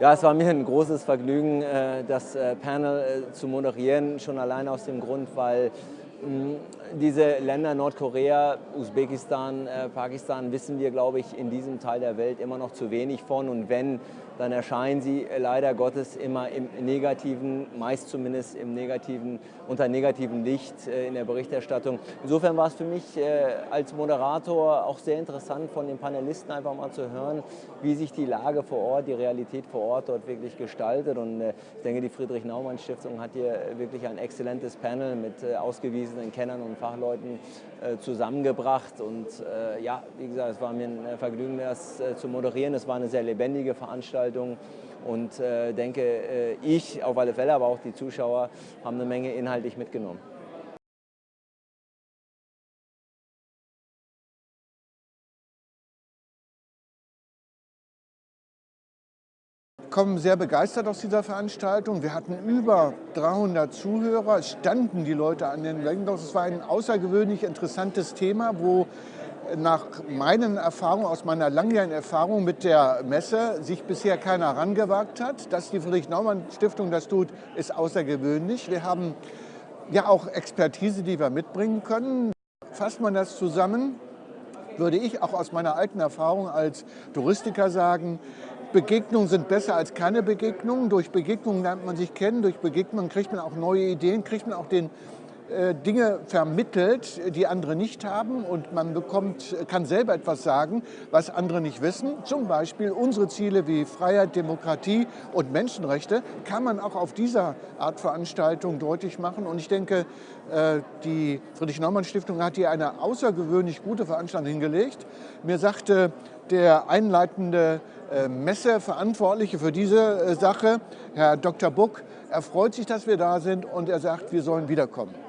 Ja, es war mir ein großes Vergnügen, äh, das äh, Panel äh, zu moderieren, schon allein aus dem Grund, weil diese Länder Nordkorea, Usbekistan, Pakistan wissen wir, glaube ich, in diesem Teil der Welt immer noch zu wenig von und wenn dann erscheinen sie leider Gottes immer im negativen, meist zumindest im negativen, unter negativem Licht äh, in der Berichterstattung. Insofern war es für mich äh, als Moderator auch sehr interessant von den Panelisten einfach mal zu hören, wie sich die Lage vor Ort, die Realität vor Ort dort wirklich gestaltet. Und äh, ich denke, die Friedrich-Naumann-Stiftung hat hier wirklich ein exzellentes Panel mit ausgewiesenen Kennern und Fachleuten zusammengebracht. Und ja, wie gesagt, es war mir ein Vergnügen, das zu moderieren. Es war eine sehr lebendige Veranstaltung. Und äh, denke, äh, ich auf alle Fälle, aber auch die Zuschauer haben eine Menge inhaltlich mitgenommen. Kommen sehr begeistert aus dieser Veranstaltung. Wir hatten über 300 Zuhörer, es standen die Leute an den Windows. Es war ein außergewöhnlich interessantes Thema, wo nach meinen Erfahrungen, aus meiner langjährigen Erfahrung mit der Messe, sich bisher keiner herangewagt hat. Dass die Friedrich-Naumann-Stiftung das tut, ist außergewöhnlich. Wir haben ja auch Expertise, die wir mitbringen können. Fasst man das zusammen, würde ich auch aus meiner alten Erfahrung als Touristiker sagen, Begegnungen sind besser als keine Begegnungen. Durch Begegnungen lernt man sich kennen, durch Begegnungen kriegt man auch neue Ideen, kriegt man auch den Dinge vermittelt, die andere nicht haben und man bekommt, kann selber etwas sagen, was andere nicht wissen. Zum Beispiel unsere Ziele wie Freiheit, Demokratie und Menschenrechte kann man auch auf dieser Art Veranstaltung deutlich machen. Und ich denke, äh, die Friedrich-Naumann-Stiftung hat hier eine außergewöhnlich gute Veranstaltung hingelegt. Mir sagte der einleitende äh, Messeverantwortliche für diese Sache, Herr Dr. Buck, er freut sich, dass wir da sind und er sagt, wir sollen wiederkommen.